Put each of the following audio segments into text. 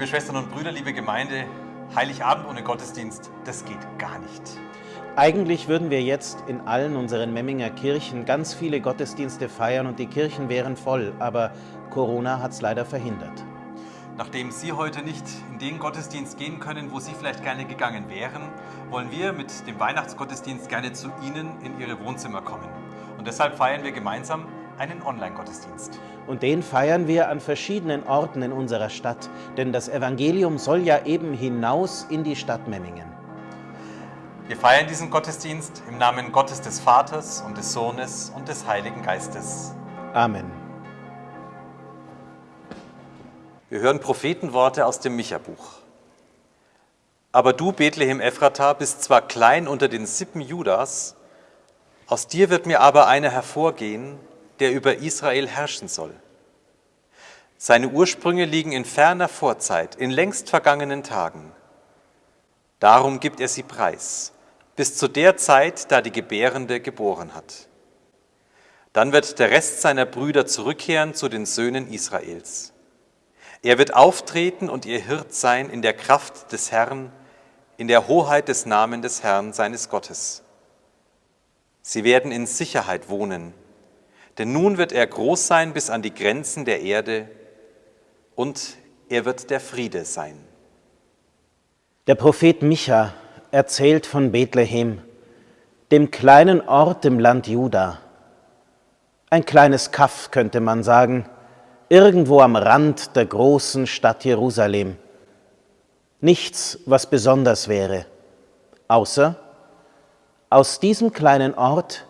Liebe Schwestern und Brüder, liebe Gemeinde, Heiligabend ohne Gottesdienst, das geht gar nicht. Eigentlich würden wir jetzt in allen unseren Memminger Kirchen ganz viele Gottesdienste feiern und die Kirchen wären voll, aber Corona hat es leider verhindert. Nachdem Sie heute nicht in den Gottesdienst gehen können, wo Sie vielleicht gerne gegangen wären, wollen wir mit dem Weihnachtsgottesdienst gerne zu Ihnen in Ihre Wohnzimmer kommen. Und deshalb feiern wir gemeinsam einen Online-Gottesdienst. Und den feiern wir an verschiedenen Orten in unserer Stadt, denn das Evangelium soll ja eben hinaus in die Stadt Memmingen. Wir feiern diesen Gottesdienst im Namen Gottes des Vaters und des Sohnes und des Heiligen Geistes. Amen. Wir hören Prophetenworte aus dem Micha-Buch. Aber du, Bethlehem Ephrata, bist zwar klein unter den Sippen Judas, aus dir wird mir aber einer hervorgehen, der über Israel herrschen soll. Seine Ursprünge liegen in ferner Vorzeit, in längst vergangenen Tagen. Darum gibt er sie preis, bis zu der Zeit, da die Gebärende geboren hat. Dann wird der Rest seiner Brüder zurückkehren zu den Söhnen Israels. Er wird auftreten und ihr Hirt sein in der Kraft des Herrn, in der Hoheit des Namen des Herrn seines Gottes. Sie werden in Sicherheit wohnen, denn nun wird er groß sein bis an die Grenzen der Erde und er wird der Friede sein. Der Prophet Micha erzählt von Bethlehem, dem kleinen Ort im Land Juda. Ein kleines Kaff könnte man sagen, irgendwo am Rand der großen Stadt Jerusalem. Nichts, was besonders wäre, außer aus diesem kleinen Ort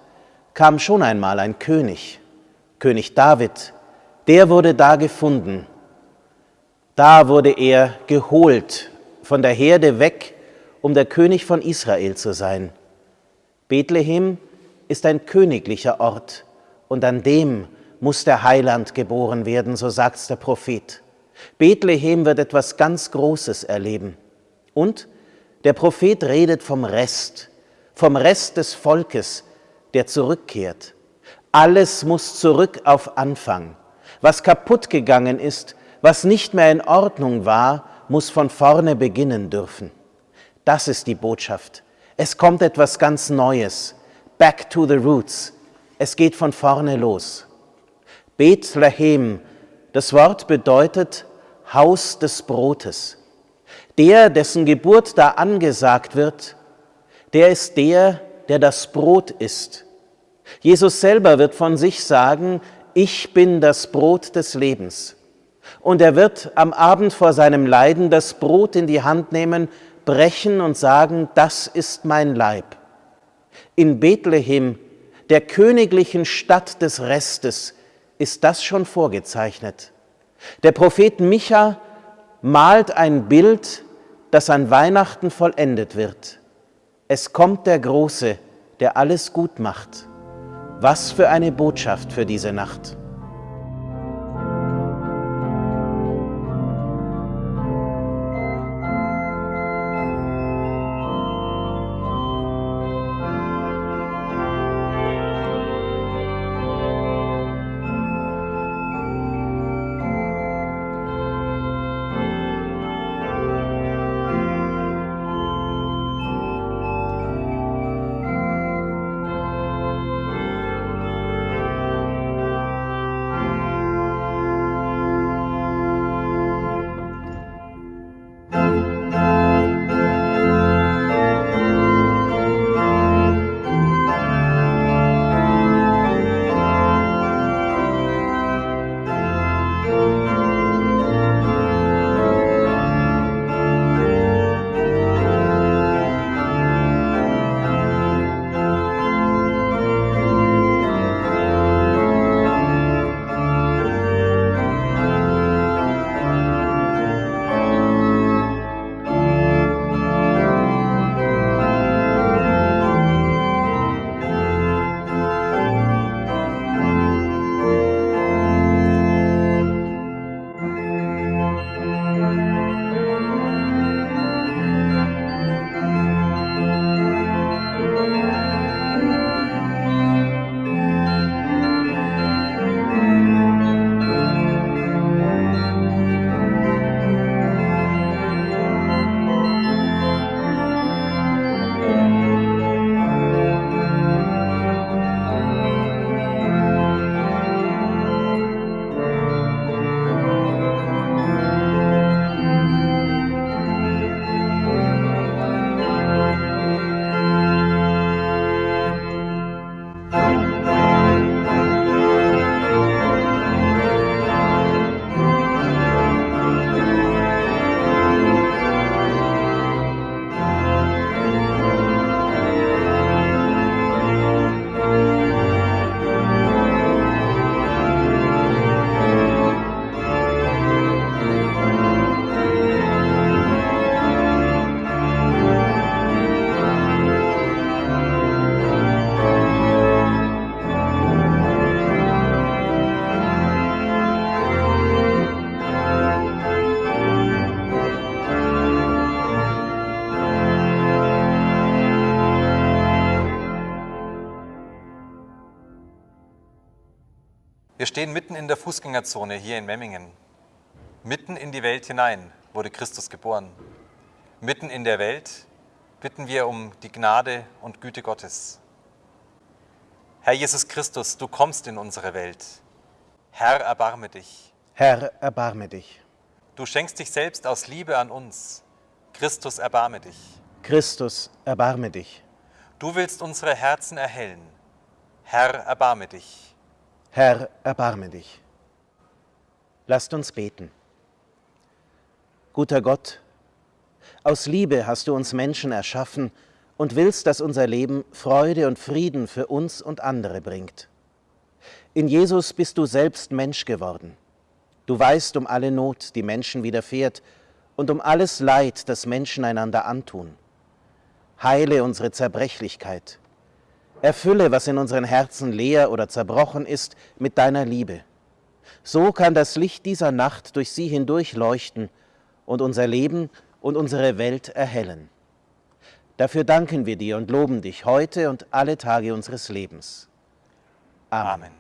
kam schon einmal ein König, König David, der wurde da gefunden. Da wurde er geholt, von der Herde weg, um der König von Israel zu sein. Bethlehem ist ein königlicher Ort und an dem muss der Heiland geboren werden, so sagt's der Prophet. Bethlehem wird etwas ganz Großes erleben. Und der Prophet redet vom Rest, vom Rest des Volkes, der zurückkehrt. Alles muss zurück auf Anfang. Was kaputt gegangen ist, was nicht mehr in Ordnung war, muss von vorne beginnen dürfen. Das ist die Botschaft. Es kommt etwas ganz Neues. Back to the roots. Es geht von vorne los. Bethlehem, das Wort bedeutet Haus des Brotes. Der, dessen Geburt da angesagt wird, der ist der, der das Brot ist. Jesus selber wird von sich sagen, ich bin das Brot des Lebens. Und er wird am Abend vor seinem Leiden das Brot in die Hand nehmen, brechen und sagen, das ist mein Leib. In Bethlehem, der königlichen Stadt des Restes, ist das schon vorgezeichnet. Der Prophet Micha malt ein Bild, das an Weihnachten vollendet wird. Es kommt der Große, der alles gut macht. Was für eine Botschaft für diese Nacht. Stehen mitten in der Fußgängerzone hier in Memmingen. Mitten in die Welt hinein wurde Christus geboren. Mitten in der Welt bitten wir um die Gnade und Güte Gottes. Herr Jesus Christus, du kommst in unsere Welt. Herr, erbarme dich. Herr, erbarme dich. Du schenkst dich selbst aus Liebe an uns. Christus, erbarme dich. Christus, erbarme dich. Du willst unsere Herzen erhellen. Herr, erbarme dich. Herr, erbarme dich. Lasst uns beten. Guter Gott, aus Liebe hast du uns Menschen erschaffen und willst, dass unser Leben Freude und Frieden für uns und andere bringt. In Jesus bist du selbst Mensch geworden. Du weißt um alle Not, die Menschen widerfährt, und um alles Leid, das Menschen einander antun. Heile unsere Zerbrechlichkeit, Erfülle, was in unseren Herzen leer oder zerbrochen ist, mit deiner Liebe. So kann das Licht dieser Nacht durch sie hindurch leuchten und unser Leben und unsere Welt erhellen. Dafür danken wir dir und loben dich heute und alle Tage unseres Lebens. Amen.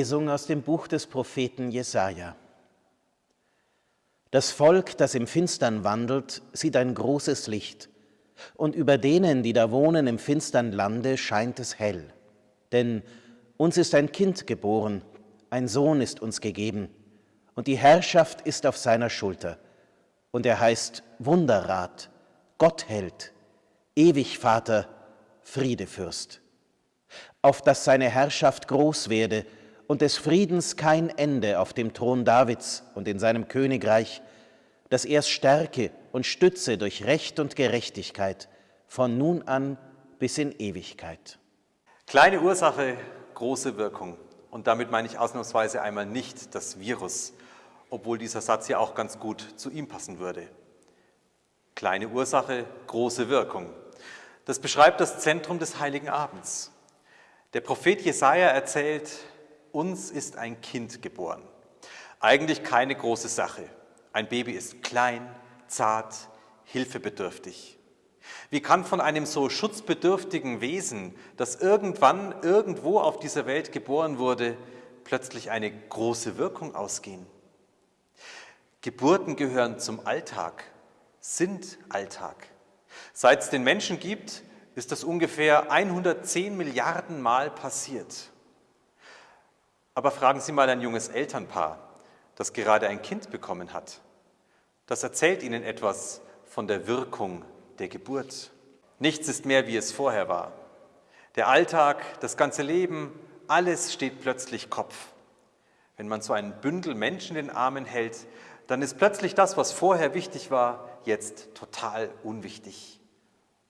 Lesung aus dem Buch des Propheten Jesaja. Das Volk, das im Finstern wandelt, sieht ein großes Licht, und über denen, die da wohnen im finstern Lande, scheint es hell. Denn uns ist ein Kind geboren, ein Sohn ist uns gegeben, und die Herrschaft ist auf seiner Schulter. Und er heißt Wunderrat, Gottheld, ewig Vater, Friedefürst. Auf dass seine Herrschaft groß werde und des Friedens kein Ende auf dem Thron Davids und in seinem Königreich, dass er es stärke und stütze durch Recht und Gerechtigkeit von nun an bis in Ewigkeit. Kleine Ursache, große Wirkung. Und damit meine ich ausnahmsweise einmal nicht das Virus, obwohl dieser Satz ja auch ganz gut zu ihm passen würde. Kleine Ursache, große Wirkung. Das beschreibt das Zentrum des Heiligen Abends. Der Prophet Jesaja erzählt, uns ist ein Kind geboren. Eigentlich keine große Sache. Ein Baby ist klein, zart, hilfebedürftig. Wie kann von einem so schutzbedürftigen Wesen, das irgendwann irgendwo auf dieser Welt geboren wurde, plötzlich eine große Wirkung ausgehen? Geburten gehören zum Alltag, sind Alltag. Seit es den Menschen gibt, ist das ungefähr 110 Milliarden Mal passiert. Aber fragen Sie mal ein junges Elternpaar, das gerade ein Kind bekommen hat. Das erzählt Ihnen etwas von der Wirkung der Geburt. Nichts ist mehr, wie es vorher war. Der Alltag, das ganze Leben, alles steht plötzlich Kopf. Wenn man so ein Bündel Menschen in den Armen hält, dann ist plötzlich das, was vorher wichtig war, jetzt total unwichtig.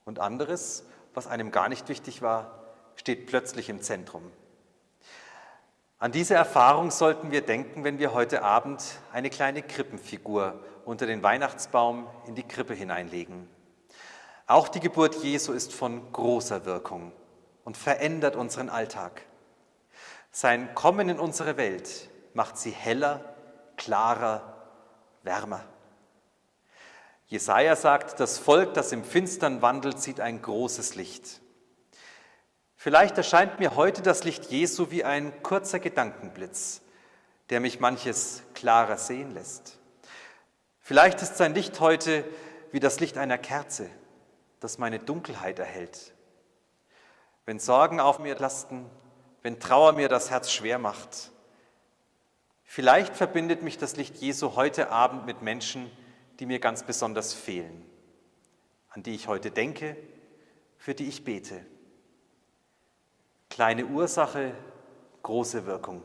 Und anderes, was einem gar nicht wichtig war, steht plötzlich im Zentrum. An diese Erfahrung sollten wir denken, wenn wir heute Abend eine kleine Krippenfigur unter den Weihnachtsbaum in die Krippe hineinlegen. Auch die Geburt Jesu ist von großer Wirkung und verändert unseren Alltag. Sein Kommen in unsere Welt macht sie heller, klarer, wärmer. Jesaja sagt, das Volk, das im Finstern wandelt, sieht ein großes Licht. Vielleicht erscheint mir heute das Licht Jesu wie ein kurzer Gedankenblitz, der mich manches klarer sehen lässt. Vielleicht ist sein Licht heute wie das Licht einer Kerze, das meine Dunkelheit erhält. Wenn Sorgen auf mir lasten, wenn Trauer mir das Herz schwer macht. Vielleicht verbindet mich das Licht Jesu heute Abend mit Menschen, die mir ganz besonders fehlen, an die ich heute denke, für die ich bete. Kleine Ursache, große Wirkung.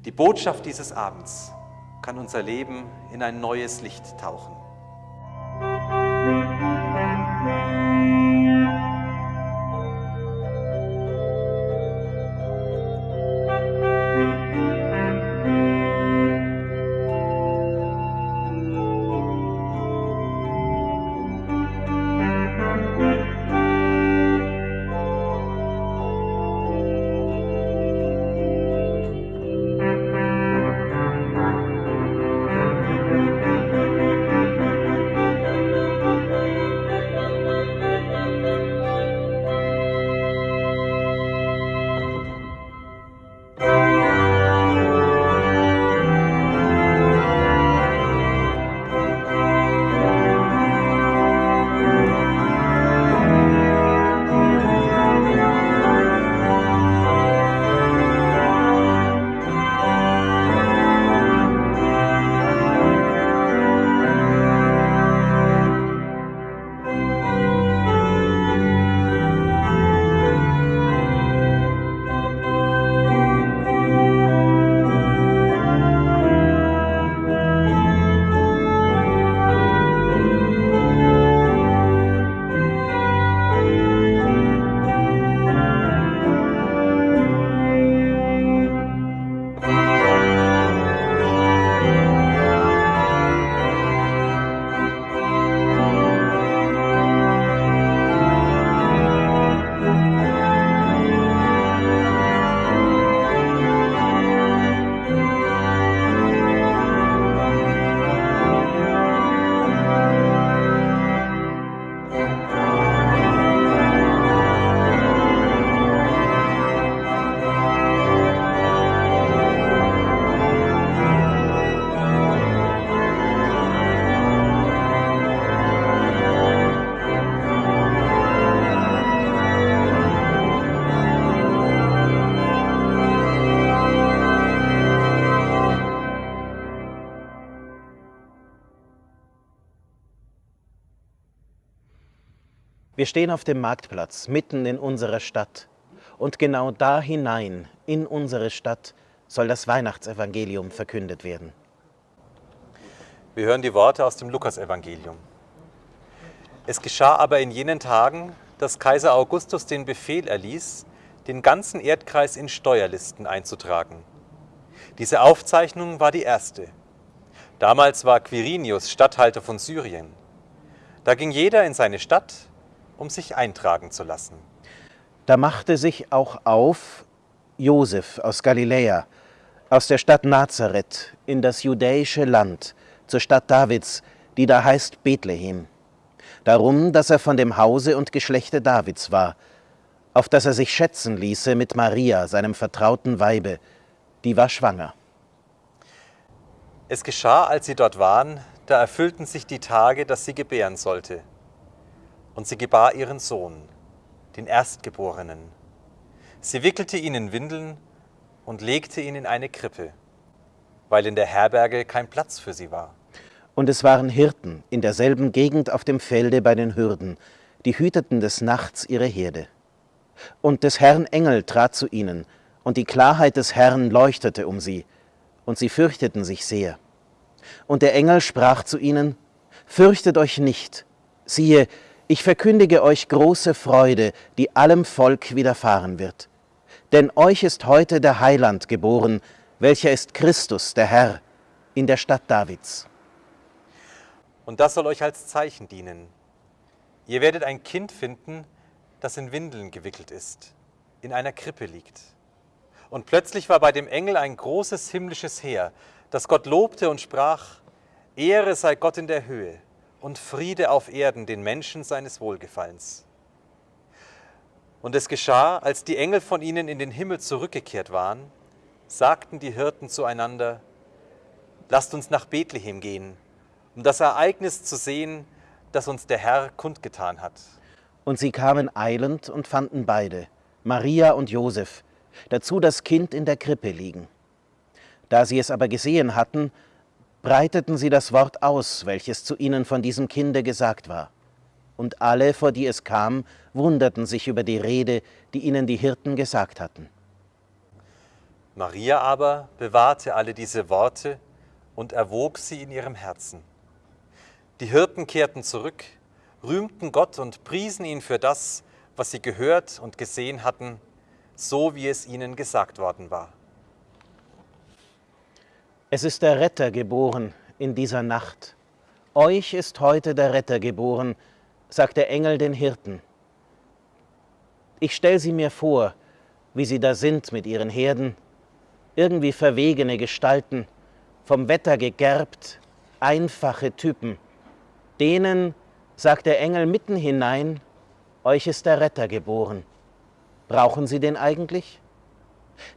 Die Botschaft dieses Abends kann unser Leben in ein neues Licht tauchen. Stehen auf dem Marktplatz mitten in unserer Stadt und genau da hinein in unsere Stadt soll das Weihnachtsevangelium verkündet werden. Wir hören die Worte aus dem Lukasevangelium. Es geschah aber in jenen Tagen, dass Kaiser Augustus den Befehl erließ, den ganzen Erdkreis in Steuerlisten einzutragen. Diese Aufzeichnung war die erste. Damals war Quirinius Statthalter von Syrien. Da ging jeder in seine Stadt um sich eintragen zu lassen. Da machte sich auch auf Josef aus Galiläa, aus der Stadt Nazareth in das judäische Land, zur Stadt Davids, die da heißt Bethlehem. Darum, dass er von dem Hause und Geschlechte Davids war, auf dass er sich schätzen ließe mit Maria, seinem vertrauten Weibe, die war schwanger. Es geschah, als sie dort waren, da erfüllten sich die Tage, dass sie gebären sollte. Und sie gebar ihren Sohn, den Erstgeborenen. Sie wickelte ihn in Windeln und legte ihn in eine Krippe, weil in der Herberge kein Platz für sie war. Und es waren Hirten in derselben Gegend auf dem Felde bei den Hürden, die hüteten des Nachts ihre Herde. Und des Herrn Engel trat zu ihnen, und die Klarheit des Herrn leuchtete um sie, und sie fürchteten sich sehr. Und der Engel sprach zu ihnen, Fürchtet euch nicht, siehe, ich verkündige euch große Freude, die allem Volk widerfahren wird. Denn euch ist heute der Heiland geboren, welcher ist Christus, der Herr, in der Stadt Davids. Und das soll euch als Zeichen dienen. Ihr werdet ein Kind finden, das in Windeln gewickelt ist, in einer Krippe liegt. Und plötzlich war bei dem Engel ein großes himmlisches Heer, das Gott lobte und sprach, Ehre sei Gott in der Höhe und Friede auf Erden den Menschen seines Wohlgefallens. Und es geschah, als die Engel von ihnen in den Himmel zurückgekehrt waren, sagten die Hirten zueinander, Lasst uns nach Bethlehem gehen, um das Ereignis zu sehen, das uns der Herr kundgetan hat. Und sie kamen eilend und fanden beide, Maria und Josef, dazu das Kind in der Krippe liegen. Da sie es aber gesehen hatten, breiteten sie das Wort aus, welches zu ihnen von diesem Kinde gesagt war. Und alle, vor die es kam, wunderten sich über die Rede, die ihnen die Hirten gesagt hatten. Maria aber bewahrte alle diese Worte und erwog sie in ihrem Herzen. Die Hirten kehrten zurück, rühmten Gott und priesen ihn für das, was sie gehört und gesehen hatten, so wie es ihnen gesagt worden war. Es ist der Retter geboren in dieser Nacht. Euch ist heute der Retter geboren, sagt der Engel den Hirten. Ich stelle sie mir vor, wie sie da sind mit ihren Herden, irgendwie verwegene Gestalten, vom Wetter gegerbt, einfache Typen. Denen sagt der Engel mitten hinein, euch ist der Retter geboren. Brauchen Sie den eigentlich?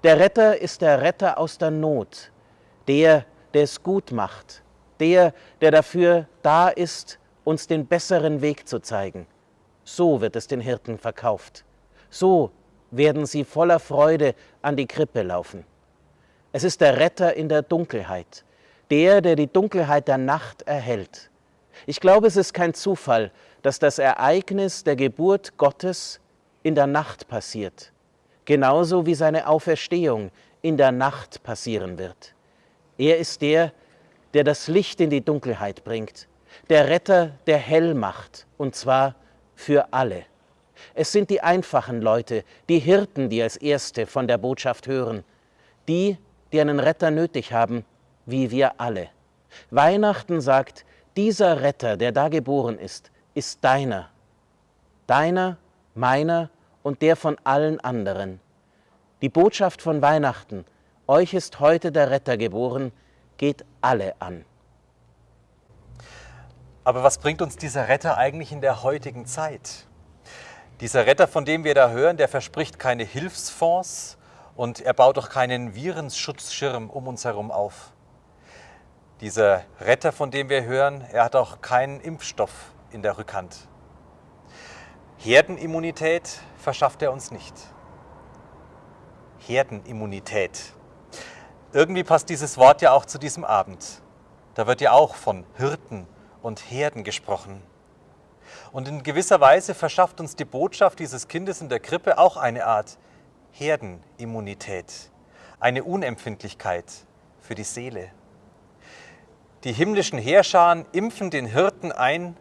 Der Retter ist der Retter aus der Not, der, der es gut macht, der, der dafür da ist, uns den besseren Weg zu zeigen. So wird es den Hirten verkauft. So werden sie voller Freude an die Krippe laufen. Es ist der Retter in der Dunkelheit, der, der die Dunkelheit der Nacht erhält. Ich glaube, es ist kein Zufall, dass das Ereignis der Geburt Gottes in der Nacht passiert, genauso wie seine Auferstehung in der Nacht passieren wird. Er ist der, der das Licht in die Dunkelheit bringt, der Retter, der hell macht, und zwar für alle. Es sind die einfachen Leute, die Hirten, die als Erste von der Botschaft hören, die, die einen Retter nötig haben, wie wir alle. Weihnachten sagt, dieser Retter, der da geboren ist, ist deiner. Deiner meiner und der von allen anderen. Die Botschaft von Weihnachten, euch ist heute der Retter geboren, geht alle an. Aber was bringt uns dieser Retter eigentlich in der heutigen Zeit? Dieser Retter, von dem wir da hören, der verspricht keine Hilfsfonds und er baut auch keinen Virenschutzschirm um uns herum auf. Dieser Retter, von dem wir hören, er hat auch keinen Impfstoff in der Rückhand. Herdenimmunität verschafft er uns nicht. Herdenimmunität. Irgendwie passt dieses Wort ja auch zu diesem Abend. Da wird ja auch von Hirten und Herden gesprochen. Und in gewisser Weise verschafft uns die Botschaft dieses Kindes in der Krippe auch eine Art Herdenimmunität, eine Unempfindlichkeit für die Seele. Die himmlischen Heerscharen impfen den Hirten ein,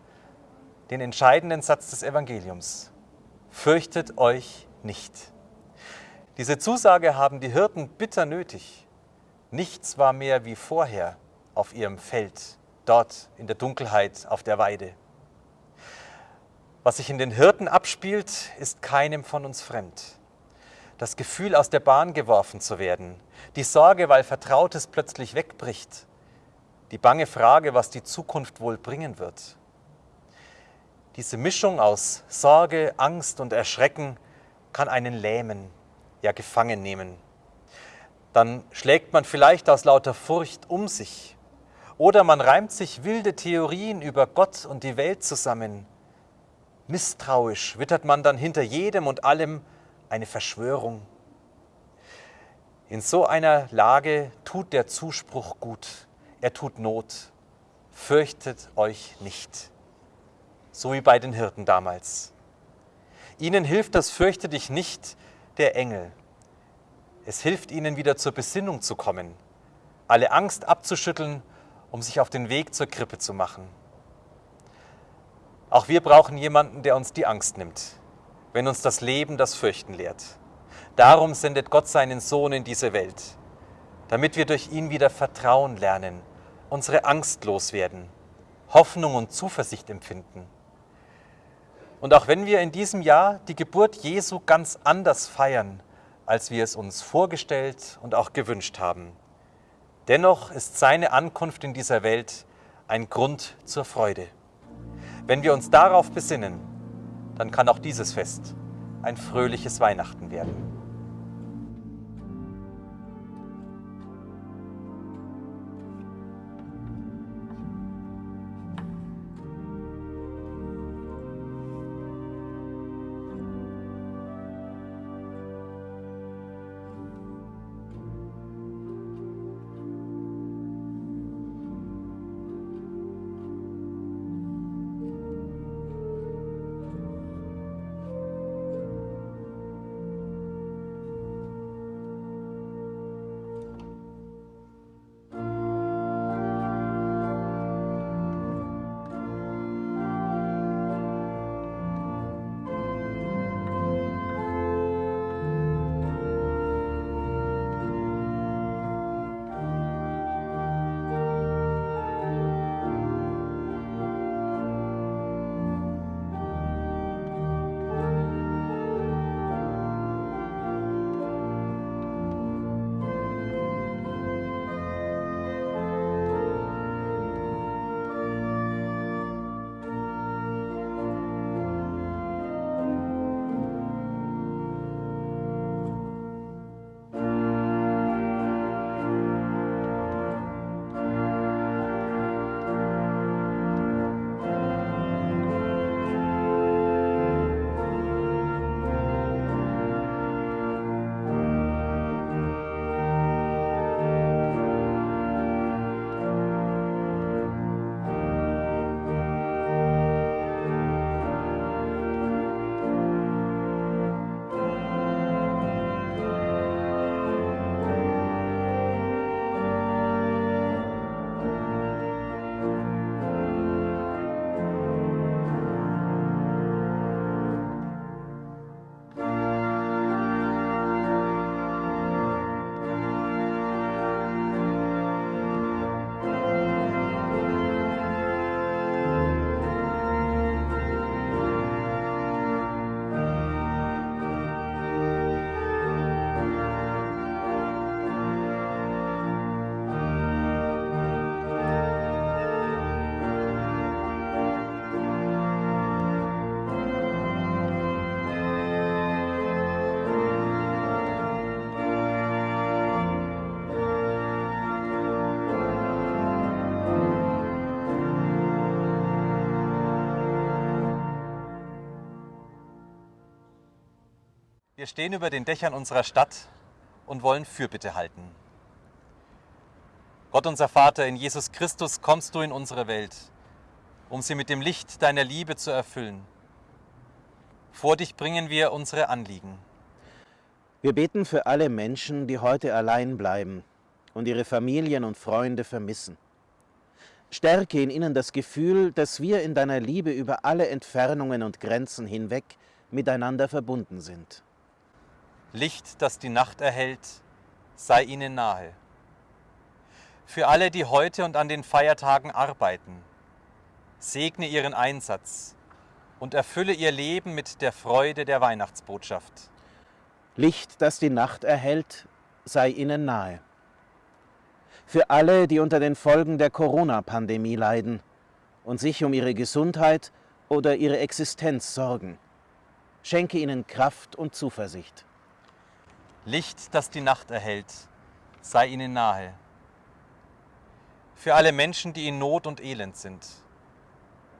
den entscheidenden Satz des Evangeliums. Fürchtet euch nicht. Diese Zusage haben die Hirten bitter nötig. Nichts war mehr wie vorher auf ihrem Feld, dort in der Dunkelheit auf der Weide. Was sich in den Hirten abspielt, ist keinem von uns fremd. Das Gefühl, aus der Bahn geworfen zu werden, die Sorge, weil Vertrautes plötzlich wegbricht, die bange Frage, was die Zukunft wohl bringen wird. Diese Mischung aus Sorge, Angst und Erschrecken kann einen lähmen, ja gefangen nehmen. Dann schlägt man vielleicht aus lauter Furcht um sich oder man reimt sich wilde Theorien über Gott und die Welt zusammen. Misstrauisch wittert man dann hinter jedem und allem eine Verschwörung. In so einer Lage tut der Zuspruch gut, er tut Not. Fürchtet euch nicht so wie bei den Hirten damals. Ihnen hilft das Fürchte dich nicht der Engel. Es hilft ihnen wieder zur Besinnung zu kommen, alle Angst abzuschütteln, um sich auf den Weg zur Krippe zu machen. Auch wir brauchen jemanden, der uns die Angst nimmt, wenn uns das Leben das Fürchten lehrt. Darum sendet Gott seinen Sohn in diese Welt, damit wir durch ihn wieder Vertrauen lernen, unsere Angst loswerden, Hoffnung und Zuversicht empfinden. Und auch wenn wir in diesem Jahr die Geburt Jesu ganz anders feiern, als wir es uns vorgestellt und auch gewünscht haben, dennoch ist seine Ankunft in dieser Welt ein Grund zur Freude. Wenn wir uns darauf besinnen, dann kann auch dieses Fest ein fröhliches Weihnachten werden. Wir stehen über den Dächern unserer Stadt und wollen Fürbitte halten. Gott unser Vater, in Jesus Christus kommst du in unsere Welt, um sie mit dem Licht deiner Liebe zu erfüllen. Vor dich bringen wir unsere Anliegen. Wir beten für alle Menschen, die heute allein bleiben und ihre Familien und Freunde vermissen. Stärke in ihnen das Gefühl, dass wir in deiner Liebe über alle Entfernungen und Grenzen hinweg miteinander verbunden sind. Licht, das die Nacht erhält, sei ihnen nahe. Für alle, die heute und an den Feiertagen arbeiten, segne ihren Einsatz und erfülle ihr Leben mit der Freude der Für alle, die unter den Folgen der Corona-Pandemie leiden und sich um ihre Gesundheit oder ihre Existenz sorgen. Schenke ihnen Kraft und Zuversicht. Licht, das die Nacht erhält, sei ihnen nahe. Für alle Menschen, die in Not und Elend sind,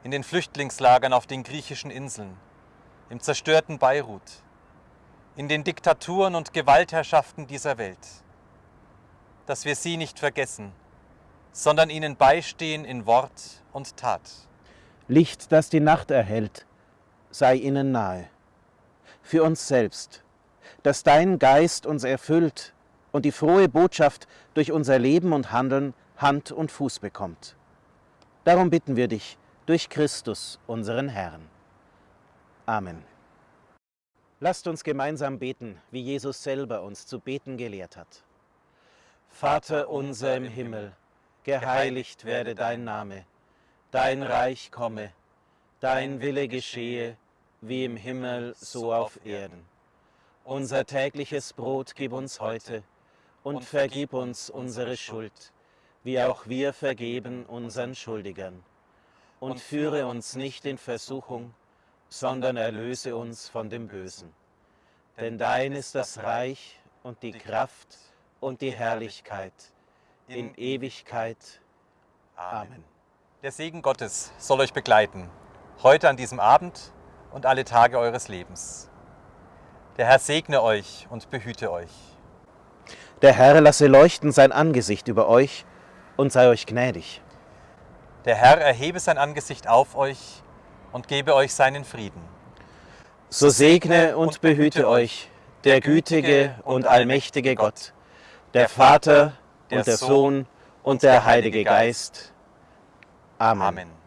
in den Flüchtlingslagern auf den griechischen Inseln, im zerstörten Beirut, in den Diktaturen und Gewaltherrschaften dieser Welt, dass wir sie nicht vergessen, sondern ihnen beistehen in Wort und Tat. Licht, das die Nacht erhält, sei ihnen nahe. Für uns selbst, dass dein Geist uns erfüllt und die frohe Botschaft durch unser Leben und Handeln Hand und Fuß bekommt. Darum bitten wir dich durch Christus, unseren Herrn. Amen. Lasst uns gemeinsam beten, wie Jesus selber uns zu beten gelehrt hat. Vater unser im Himmel, geheiligt werde dein Name, dein Reich komme, dein Wille geschehe, wie im Himmel so auf Erden. Unser tägliches Brot gib uns heute und vergib uns unsere Schuld, wie auch wir vergeben unseren Schuldigern. Und führe uns nicht in Versuchung, sondern erlöse uns von dem Bösen. Denn dein ist das Reich und die Kraft und die Herrlichkeit in Ewigkeit. Amen. Der Segen Gottes soll euch begleiten, heute an diesem Abend und alle Tage eures Lebens. Der Herr segne euch und behüte euch. Der Herr lasse leuchten sein Angesicht über euch und sei euch gnädig. Der Herr erhebe sein Angesicht auf euch und gebe euch seinen Frieden. So segne und behüte euch der gütige und allmächtige Gott, der Vater und der Sohn und der Heilige Geist. Amen.